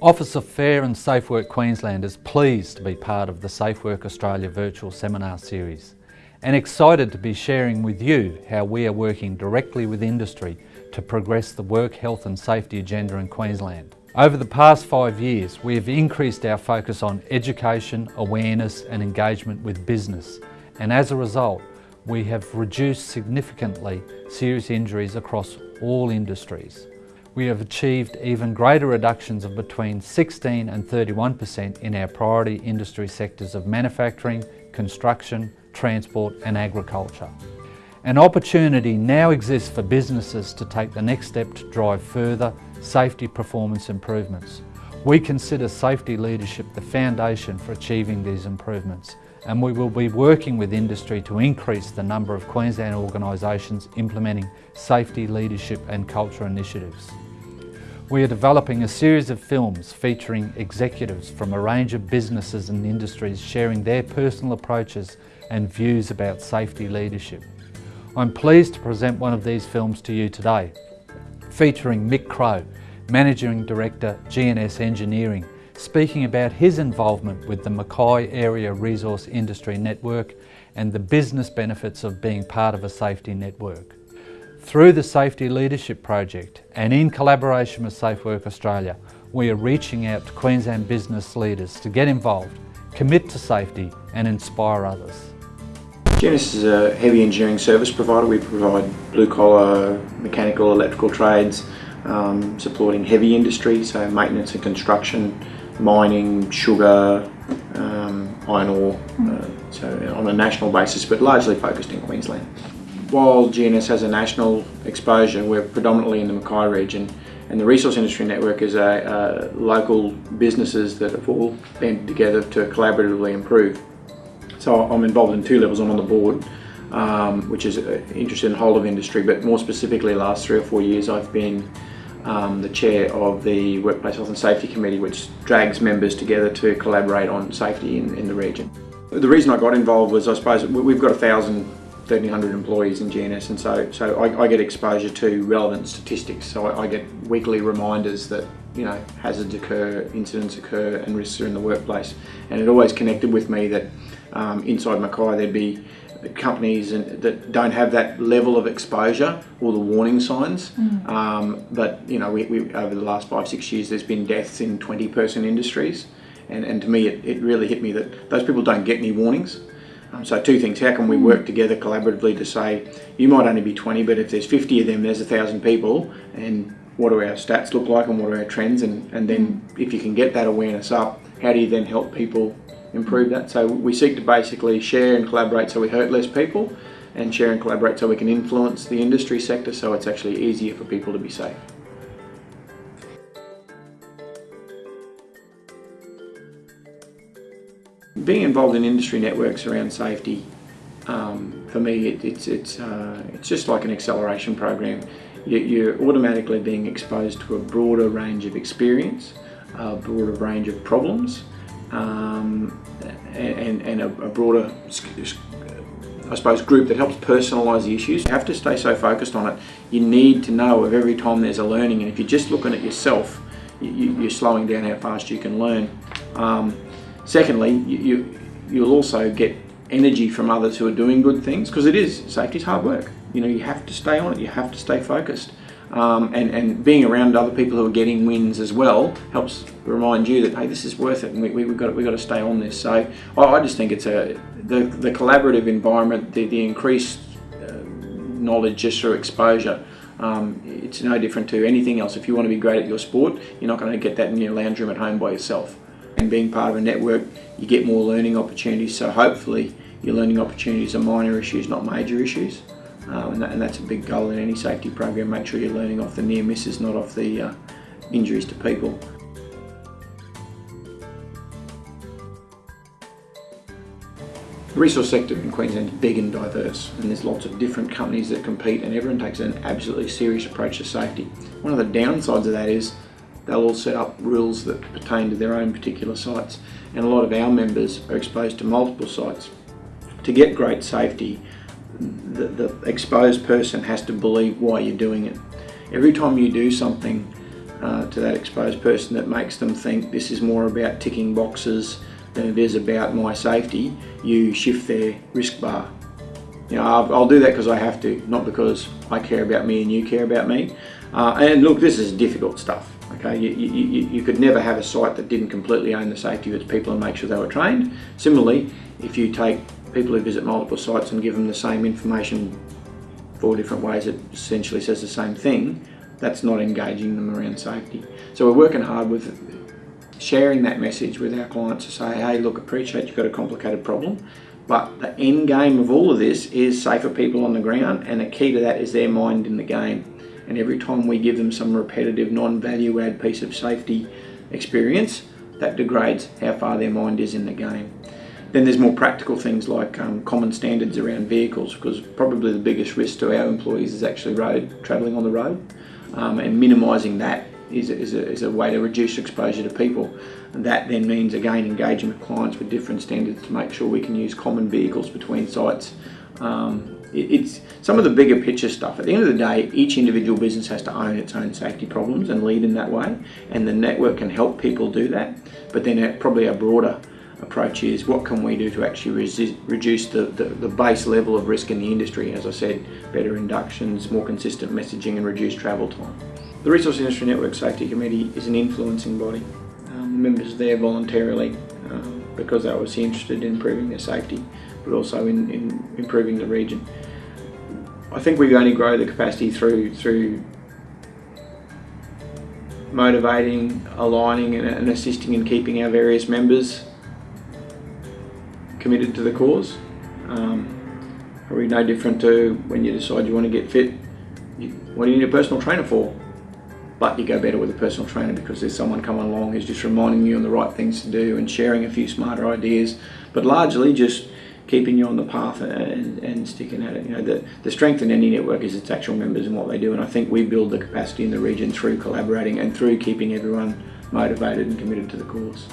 Office of Fair and Safe Work Queensland is pleased to be part of the Safe Work Australia virtual seminar series and excited to be sharing with you how we are working directly with industry to progress the work health and safety agenda in Queensland. Over the past five years, we have increased our focus on education, awareness and engagement with business and as a result, we have reduced significantly serious injuries across all industries we have achieved even greater reductions of between 16 and 31% in our priority industry sectors of manufacturing, construction, transport and agriculture. An opportunity now exists for businesses to take the next step to drive further safety performance improvements. We consider safety leadership the foundation for achieving these improvements and we will be working with industry to increase the number of Queensland organisations implementing safety leadership and culture initiatives. We are developing a series of films featuring executives from a range of businesses and industries sharing their personal approaches and views about safety leadership. I'm pleased to present one of these films to you today, featuring Mick Crow, Managing Director, GNS Engineering, speaking about his involvement with the Mackay Area Resource Industry Network and the business benefits of being part of a safety network. Through the Safety Leadership Project and in collaboration with Safe Work Australia, we are reaching out to Queensland business leaders to get involved, commit to safety and inspire others. GNS is a heavy engineering service provider. We provide blue collar, mechanical, electrical trades, um, supporting heavy industry, so maintenance and construction, mining, sugar, um, iron ore, uh, so on a national basis, but largely focused in Queensland while GNS has a national exposure, we're predominantly in the Mackay region and the Resource Industry Network is a, a local businesses that have all banded together to collaboratively improve. So I'm involved in two levels. I'm on the board, um, which is uh, interested in the whole of industry, but more specifically last three or four years I've been um, the chair of the Workplace Health and Safety Committee, which drags members together to collaborate on safety in, in the region. The reason I got involved was I suppose we've got a thousand 1300 employees in GNS and so so I, I, get exposure to relevant statistics so I, I, get weekly reminders that you know hazards occur, incidents occur and risks are in the workplace and it always connected with me that um, inside Mackay there'd be companies that don't have that level of exposure or the warning signs. Mm. um, but you know we, we, over the last five six years there's been deaths in 20 person industries. And, and to me it, it really hit me that those people don't get any warnings. Um, so two things, how can we work together collaboratively to say, you might only be 20, but if there's 50 of them, there's a thousand people, and what do our stats look like and what are our trends, and, and then if you can get that awareness up, how do you then help people improve that? So we seek to basically share and collaborate so we hurt less people, and share and collaborate so we can influence the industry sector so it's actually easier for people to be safe. being involved in industry networks around safety, um, for me, it, it's it's uh, it's just like an acceleration program. You, are automatically being exposed to a broader range of experience, a broader range of problems, um, and, and a, a broader, I suppose, group that helps personalise the issues. You have to stay so focused on it. You need to know of every time there's a learning, and if you're just looking at yourself, you, are slowing down how fast you can learn. Um, Secondly, you, you, you'll also get energy from others who are doing good things because it is, safety is hard work. You know, you have to stay on it, you have to stay focused. Um, and, and being around other people who are getting wins as well helps remind you that hey this is worth it and we, we, have got, we've got to stay on this so I, I just think it's a the, the collaborative environment the, the increased uh, knowledge just through exposure um, it's no different to anything else if you want to be great at your sport you're not going to get that in your lounge room at home by yourself and being part of a network, you get more learning opportunities. So hopefully your learning opportunities are minor issues, not major issues. Uh, and, that, and, that's a big goal in any safety program. Make sure you're learning off the near misses, not off the uh, injuries to people. The resource sector in Queensland is big and diverse and there's lots of different companies that compete and everyone takes an absolutely serious approach to safety. One of the downsides of that is they'll all set up rules that pertain to their own particular sites and a lot of our members are exposed to multiple sites. To get great safety, the, the exposed person has to believe why you're doing it. Every time you do something uh, to that exposed person that makes them think this is more about ticking boxes than it is about my safety, you shift their risk bar. You know, I'll, I'll do that because I have to, not because I care about me and you care about me. Uh, and look, this is difficult stuff. Okay, you, you, you, could never have a site that didn't completely own the safety of its people and make sure they were trained. Similarly, if you take people who visit multiple sites and give them the same information four different ways it essentially says the same thing, that's not engaging them around safety. So we're working hard with sharing that message with our clients to say, hey, look, appreciate you've got a complicated problem, but the end game of all of this is safer people on the ground, and the key to that is their mind in the game. And every time we give them some repetitive, non-value add piece of safety experience, that degrades how far their mind is in the game. Then there's more practical things like um, common standards around vehicles because probably the biggest risk to our employees is actually road travelling on the road um, and minimising that is a, is, a, is a way to reduce exposure to people and that then means again engaging with clients with different standards to make sure we can use common vehicles between sites. Um, it, it's some of the bigger picture stuff. At the end of the day, each individual business has to own its own safety problems and lead in that way and the network can help people do that but then probably a broader approach is what can we do to actually resist, reduce the, the, the, base level of risk in the industry. As I said, better inductions, more consistent messaging and reduced travel time. The Resource Industry Network Safety Committee is an influencing body. Um, members there voluntarily um, because they were interested in improving their safety but also in, in improving the region. I think we only grow the capacity through through motivating, aligning and assisting and keeping our various members committed to the cause. Um, probably no different to when you decide you want to get fit. You, what do you need a personal trainer for? But you go better with a personal trainer because there's someone coming along who's just reminding you on the right things to do and sharing a few smarter ideas, but largely just keeping you on the path and, and sticking at it. You know, the, the strength in any network is its actual members and what they do, and I think we build the capacity in the region through collaborating and through keeping everyone motivated and committed to the cause.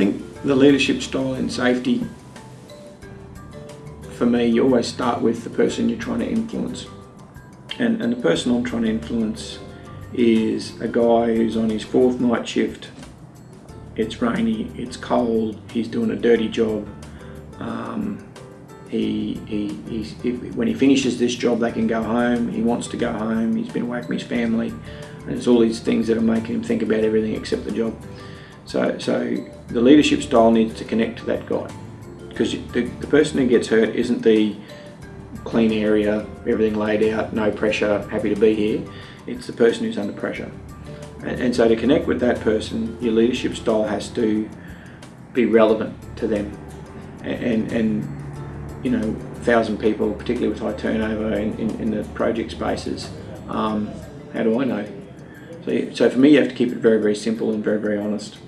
Think the leadership style in safety, for me, you always start with the person you're trying to influence. And, and the person I'm trying to influence is a guy who's on his fourth night shift. It's rainy, it's cold, he's doing a dirty job. Um, he, he, he, when he finishes this job, they can go home. He wants to go home. He's been away from his family. And it's all these things that are making him think about everything except the job. So, so the leadership style needs to connect to that guy because the, the person who gets hurt isn't the clean area, everything laid out, no pressure, happy to be here. It's the person who's under pressure. And, and so to connect with that person, your leadership style has to be relevant to them. And, and, and you know, thousand people, particularly with high turnover in, in, in the project spaces, um, how do I know? So, so for me, you have to keep it very, very simple and very, very honest.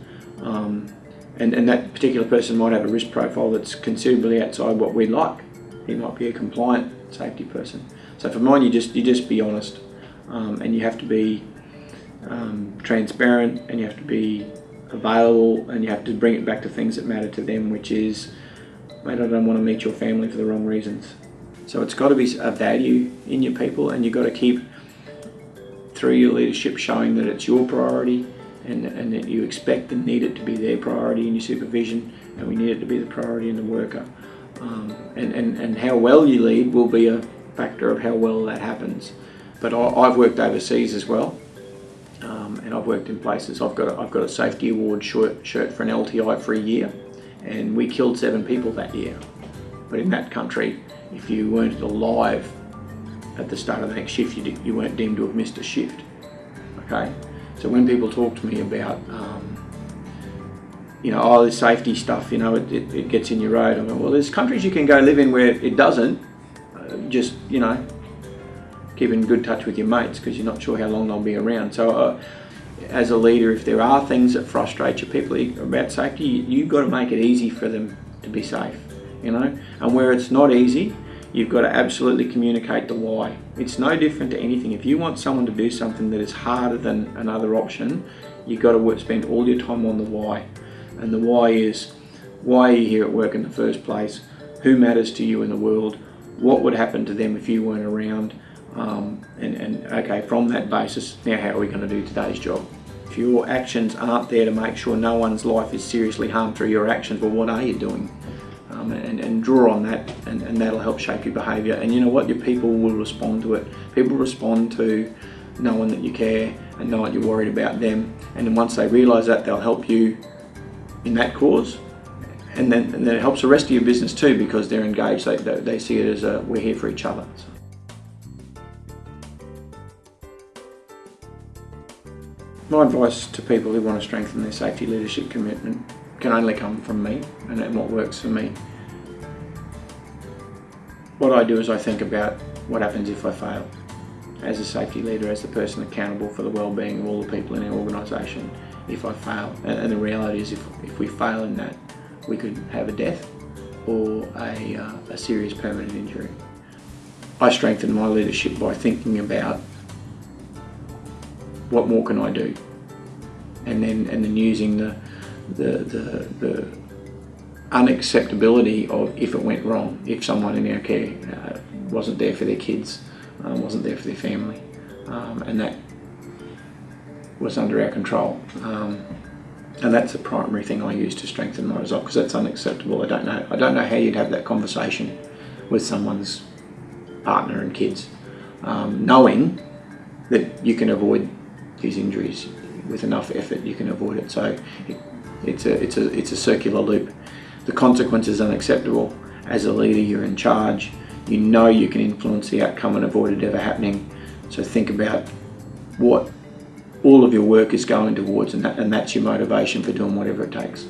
Um, and, and that particular person might have a risk profile that's considerably outside what we like. He might be a compliant safety person. So for mine, you just you just be honest, um, and you have to be um, transparent, and you have to be available, and you have to bring it back to things that matter to them, which is, mate, I don't want to meet your family for the wrong reasons. So it's got to be a value in your people, and you've got to keep through your leadership showing that it's your priority and, and that you expect and need it to be their priority in your supervision and we need it to be the priority in the worker. Um, and, and, and how well you lead will be a factor of how well that happens. But I, have worked overseas as well um, and I've worked in places. I've got a, I've got a safety award shirt, shirt for an LTI for a year and we killed seven people that year. But in that country, if you weren't alive at the start of the next shift, you, you weren't deemed to have missed a shift. Okay, so when people talk to me about, um, you know, oh, this safety stuff, you know, it, it, it, gets in your road. I go, well, there's countries you can go live in where it doesn't. Uh, just, you know, keep in good touch with your mates because you're not sure how long they'll be around. So uh, as a leader, if there are things that frustrate your people about safety, you've got to make it easy for them to be safe, you know. And where it's not easy, you've got to absolutely communicate the why. It's no different to anything. If you want someone to do something that is harder than another option, you've got to spend all your time on the why. And the why is Why are you here at work in the first place? Who matters to you in the world? What would happen to them if you weren't around? Um, and, and okay, from that basis, now how are we going to do today's job? If your actions aren't there to make sure no one's life is seriously harmed through your actions, well, what are you doing? Um, and, and, draw on that, and, and that'll help shape your behaviour. And you know what? Your people will respond to it. People respond to knowing that you care and knowing you're worried about them. And then once they realise that, they'll help you in that cause. And then, and then it helps the rest of your business too because they're engaged. They, they see it as a, we're here for each other. So. My advice to people who want to strengthen their safety leadership commitment can only come from me and what works for me. What I do is I think about what happens if I fail. As a safety leader, as the person accountable for the well-being of all the people in our organisation, if I fail. And, the reality is if, if we fail in that, we could have a death or a, uh, a serious permanent injury. I strengthen my leadership by thinking about what more can I do? And then and then using the the the, the unacceptability of if it went wrong, if someone in our care uh, wasn't there for their kids, um, wasn't there for their family, um, and that was under our control. Um, and that's the primary thing I use to strengthen my resolve because that's unacceptable. I don't know. I don't know how you'd have that conversation with someone's partner and kids, um, knowing that you can avoid these injuries with enough effort you can avoid it so it, it's a it's a it's a circular loop the consequence is unacceptable. As a leader you're in charge. You know you can influence the outcome and avoid it ever happening. So think about what all of your work is going towards and, that, and that's your motivation for doing whatever it takes.